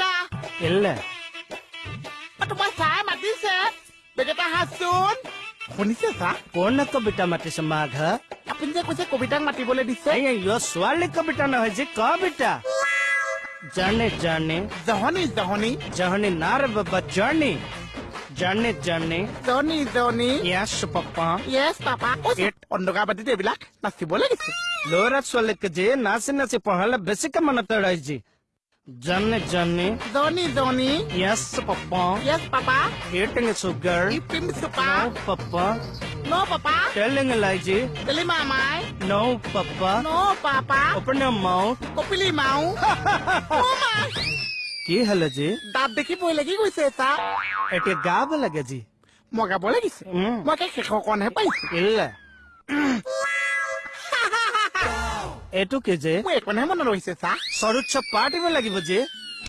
ডা এলে মতবা চা মাতিছে বেটা হাসুন কোনিসে সাক কোন না তো বেটা মাটি সমাঘা পিনজে কোসে কবিতা মাটি বলে দিছে এই ইয়ো সোয়ালে কবিতা না হইছে কা বেটা জানে জানে জহনি জহনি জহনি নারব বচ্চনি জানে জানে দনি দনি ইয়েস পাপা ইয়েস পাপা এট অন্ধকা বতে দেবিলাক নাছি বলে গিস লোরা সোলেকে জে নাছে নাছে পহলে বেসিক মন তড়াইজি Johnny, Johnny. Johnny, Johnny. Yes, Papa. Yes, Papa. Eating sugar. Eating sugar. No, Papa. No, Papa. Telling Elijah. Telling Mama. No, Papa. No, Papa. Open your mouth. Open your mouth. oh, my. কি হলো G দাঁত দেখি বই লাগি গৈছে এটা এতিয়া গা বলে জি মই গাব লাগিছে মই শেষ কণহে পাইছো এইটো কে যে একো নাই মনত ৰখিছে চৰুচ্চ পাৰ্টি লাগিব যে